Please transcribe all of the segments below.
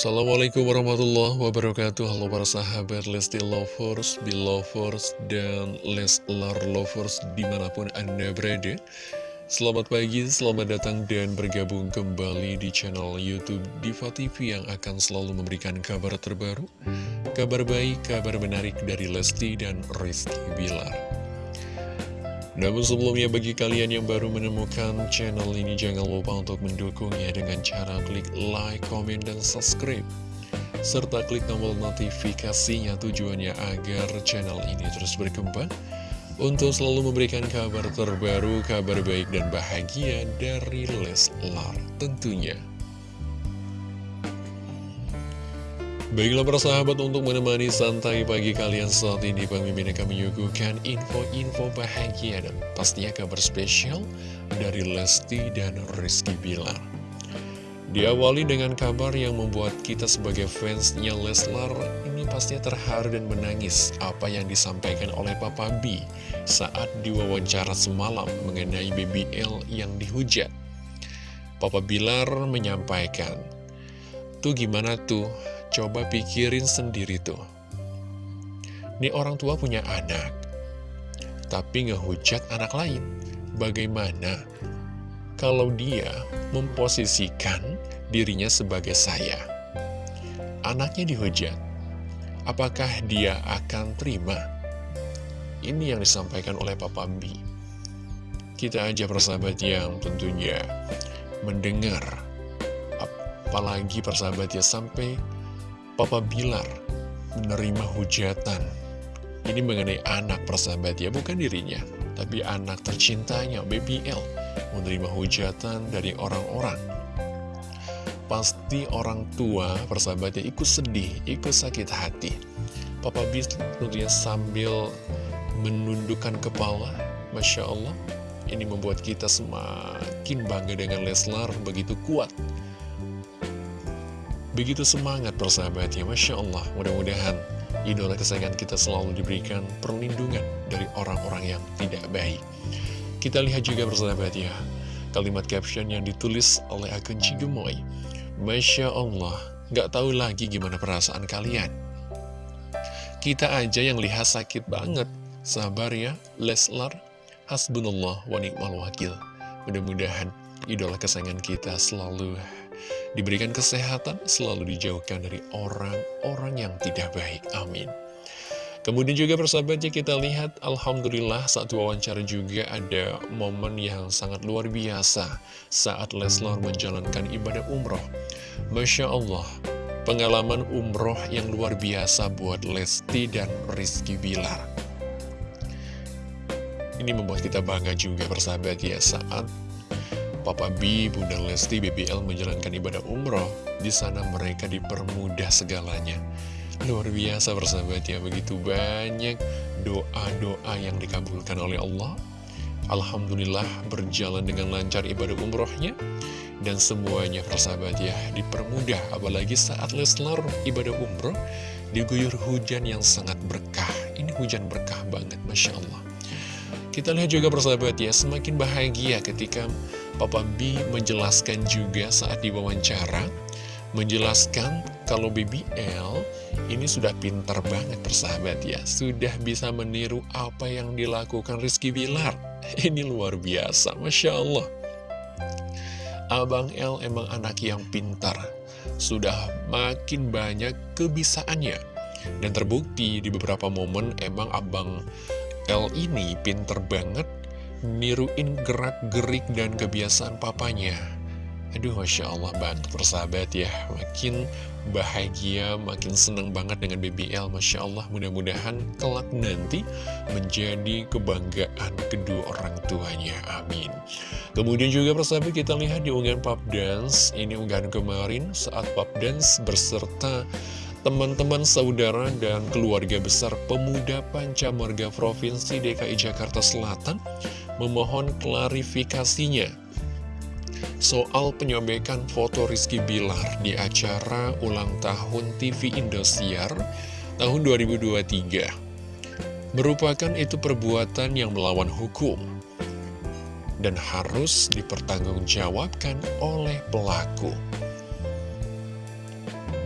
Assalamualaikum warahmatullahi wabarakatuh. Halo para sahabat Lesti Lovers, Belovers, dan Leslar Lovers di mana pun anda berada. Selamat pagi, selamat datang dan bergabung kembali di channel Youtube Diva TV yang akan selalu memberikan kabar terbaru Kabar baik, kabar menarik dari Lesti dan Rizky Bilar namun sebelumnya bagi kalian yang baru menemukan channel ini jangan lupa untuk mendukungnya dengan cara klik like, comment, dan subscribe. Serta klik tombol notifikasinya tujuannya agar channel ini terus berkembang untuk selalu memberikan kabar terbaru, kabar baik dan bahagia dari Leslar tentunya. Baiklah para sahabat untuk menemani santai pagi kalian saat ini Pemimpin akan menyuguhkan info-info bahagia dan pastinya kabar spesial dari Lesti dan Rizky Bilar. Diawali dengan kabar yang membuat kita sebagai fansnya Leslar ini pastinya terharu dan menangis apa yang disampaikan oleh Papa B saat diwawancara semalam mengenai BBL yang dihujat. Papa Bilar menyampaikan Tuh gimana tuh Coba pikirin sendiri tuh. Ini orang tua punya anak, tapi ngehujat anak lain. Bagaimana kalau dia memposisikan dirinya sebagai saya? Anaknya dihujat, apakah dia akan terima? Ini yang disampaikan oleh Papa B. Kita aja persahabat yang tentunya mendengar, apalagi persahabat ya sampai Papa Bilar menerima hujatan. Ini mengenai anak persahabat ya, bukan dirinya. Tapi anak tercintanya, BBL, menerima hujatan dari orang-orang. Pasti orang tua persahabat ya ikut sedih, ikut sakit hati. Papa Bilar tentunya sambil menundukkan kepala, Masya Allah. Ini membuat kita semakin bangga dengan Leslar, begitu kuat Begitu semangat persahabat ya, Masya Allah. Mudah-mudahan idola kesayangan kita selalu diberikan perlindungan dari orang-orang yang tidak baik. Kita lihat juga persahabat ya, kalimat caption yang ditulis oleh akun Cigemoy. Masya Allah, gak tahu lagi gimana perasaan kalian. Kita aja yang lihat sakit banget. Sabar ya, Leslar. Hasbunallah wa ni'mal wakil. Mudah-mudahan idola kesayangan kita selalu diberikan kesehatan, selalu dijauhkan dari orang-orang yang tidak baik. Amin. Kemudian juga persahabatnya kita lihat Alhamdulillah saat wawancara juga ada momen yang sangat luar biasa saat Leslar menjalankan ibadah umroh. Masya Allah, pengalaman umroh yang luar biasa buat Lesti dan Rizky Bilar. Ini membuat kita bangga juga persahabat ya saat Papa B, Bunda Lesti, BBL menjalankan ibadah umroh. Di sana mereka dipermudah segalanya. Luar biasa bersahabat ya, begitu banyak doa-doa yang dikabulkan oleh Allah. Alhamdulillah berjalan dengan lancar ibadah umrohnya. Dan semuanya persahabat ya, dipermudah. Apalagi saat Leslar ibadah umroh, diguyur hujan yang sangat berkah. Ini hujan berkah banget, Masya Allah. Kita lihat juga persahabat ya, semakin bahagia ketika Papa B menjelaskan juga saat diwawancara, menjelaskan kalau BBL ini sudah pintar banget persahabat ya, sudah bisa meniru apa yang dilakukan Rizky Bilar. Ini luar biasa, Masya Allah. Abang L emang anak yang pintar, sudah makin banyak kebisaannya. Dan terbukti di beberapa momen emang Abang L ini pinter banget niruin gerak-gerik dan kebiasaan papanya. Aduh, Masya Allah banget persahabat ya. Makin bahagia, makin seneng banget dengan BBL. Masya Allah, mudah-mudahan kelak nanti menjadi kebanggaan kedua orang tuanya. Amin. Kemudian juga persahabat kita lihat di unggahan Pop Dance. Ini unggahan kemarin saat Pop Dance berserta teman-teman saudara dan keluarga besar pemuda Pancamarga Provinsi DKI Jakarta Selatan memohon klarifikasinya soal penyobekan foto Rizky Bilar di acara ulang tahun TV Indosiar tahun 2023 merupakan itu perbuatan yang melawan hukum dan harus dipertanggungjawabkan oleh pelaku.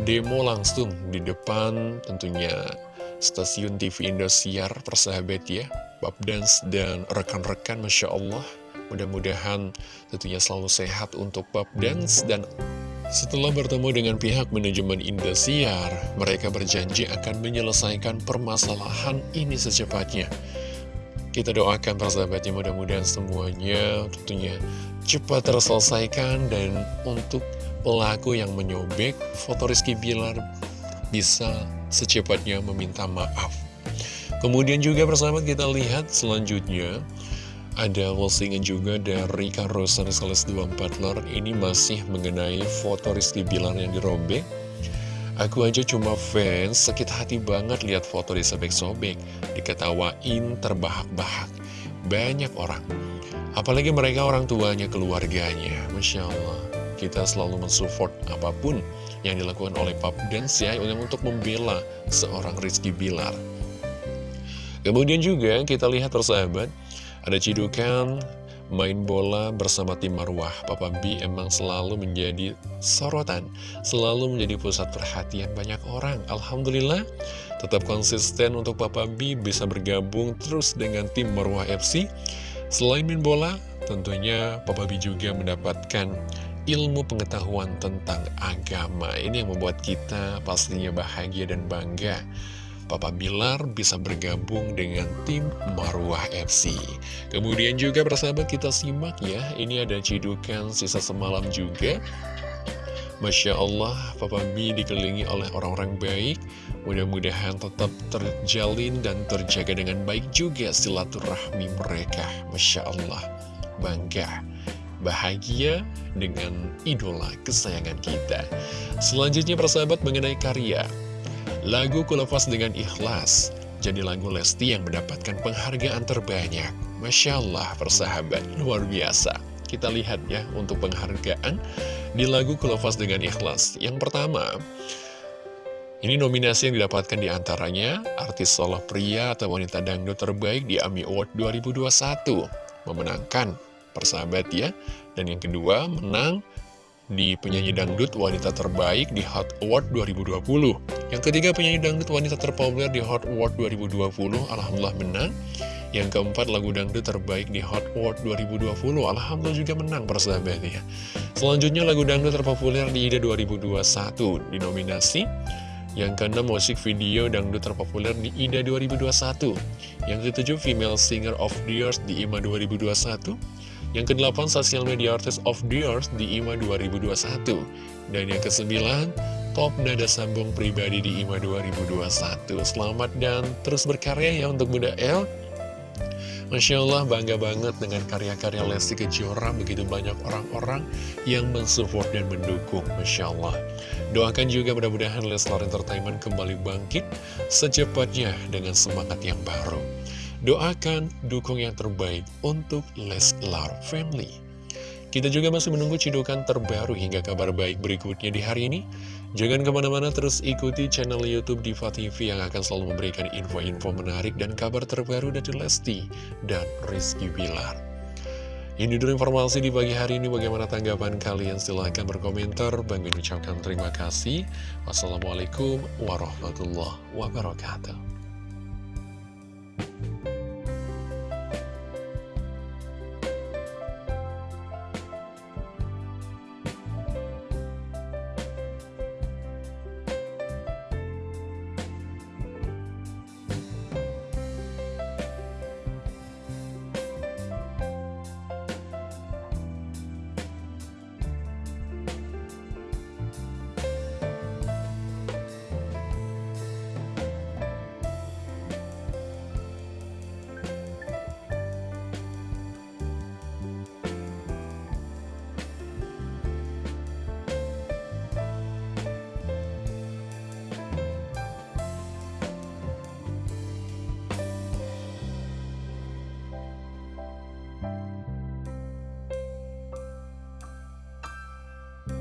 demo langsung di depan tentunya stasiun TV Indosiar persahabat ya Pop Dance dan rekan-rekan Masya Allah mudah-mudahan tentunya selalu sehat untuk Pop Dance dan setelah bertemu dengan pihak manajemen Indosiar, mereka berjanji akan menyelesaikan permasalahan ini secepatnya. Kita doakan persahabatnya mudah-mudahan semuanya tentunya cepat terselesaikan dan untuk pelaku yang menyobek foto Rizky Bilar bisa secepatnya meminta maaf. Kemudian juga persahabat kita lihat selanjutnya ada postingan juga dari Karosan Sales 24 Lor Ini masih mengenai foto Rizky Bilar yang dirobek Aku aja cuma fans, sakit hati banget lihat foto disobek-sobek, diketawain, terbahak-bahak. Banyak orang, apalagi mereka orang tuanya, keluarganya. Masya Allah, kita selalu mensupport apa pun yang dilakukan oleh Pap Dance ya, untuk membela seorang Rizky Bilar. Kemudian juga kita lihat persahabat, ada cidukan main bola bersama tim Marwah, Papa B emang selalu menjadi sorotan, selalu menjadi pusat perhatian banyak orang. Alhamdulillah, tetap konsisten untuk Papa B bisa bergabung terus dengan tim Marwah FC. Selain main bola, tentunya Papa B juga mendapatkan ilmu pengetahuan tentang agama. Ini yang membuat kita pastinya bahagia dan bangga. Papa Bilar bisa bergabung dengan tim Marwah FC. Kemudian juga persahabat kita simak ya, ini ada cidukan sisa semalam juga. Masya Allah, Papa B dikelilingi oleh orang-orang baik. Mudah-mudahan tetap terjalin dan terjaga dengan baik juga silaturahmi mereka. Masya Allah, bangga bahagia dengan idola kesayangan kita. Selanjutnya persahabat mengenai karya. Lagu Kulepas dengan Ikhlas jadi lagu Lesti yang mendapatkan penghargaan terbanyak. Masya Allah, persahabat, luar biasa. Kita lihat ya untuk penghargaan di lagu Kulepas dengan Ikhlas. Yang pertama, ini nominasi yang didapatkan di antaranya artis solo pria atau wanita dangdut terbaik di AMI Award 2021. Memenangkan persahabat ya. Dan yang kedua, menang di penyanyi dangdut wanita terbaik di Hot Award 2020. Yang ketiga penyanyi dangdut wanita terpopuler di Hot Award 2020, Alhamdulillah menang. Yang keempat lagu dangdut terbaik di Hot Award 2020, Alhamdulillah juga menang persahabat ya. Selanjutnya lagu dangdut terpopuler di IDA 2021 dinominasi. Yang keenam musik video dangdut terpopuler di IDA 2021. Yang ketujuh female singer of the year di IMA 2021. Yang ke-8 Social Media Artist of the Year di IMA 2021 Dan yang ke-9 Top Nada Sambung Pribadi di IMA 2021 Selamat dan terus berkarya ya untuk Bunda El. Masya Allah bangga banget dengan karya-karya Lesti Kejora. Begitu banyak orang-orang yang mensupport dan mendukung. Masya Allah. Doakan juga mudah-mudahan Leslar Entertainment kembali bangkit Secepatnya dengan semangat yang baru. Doakan, dukung yang terbaik untuk Leslar Family. Kita juga masih menunggu cidukan terbaru hingga kabar baik berikutnya di hari ini. Jangan ke mana-mana terus ikuti channel Youtube Diva TV yang akan selalu memberikan info-info menarik dan kabar terbaru dari Lesti dan Rizky Bilar. Ini dulu informasi di pagi hari ini. Bagaimana tanggapan kalian? Silahkan berkomentar. Bang ucapkan terima kasih. Wassalamualaikum warahmatullahi wabarakatuh.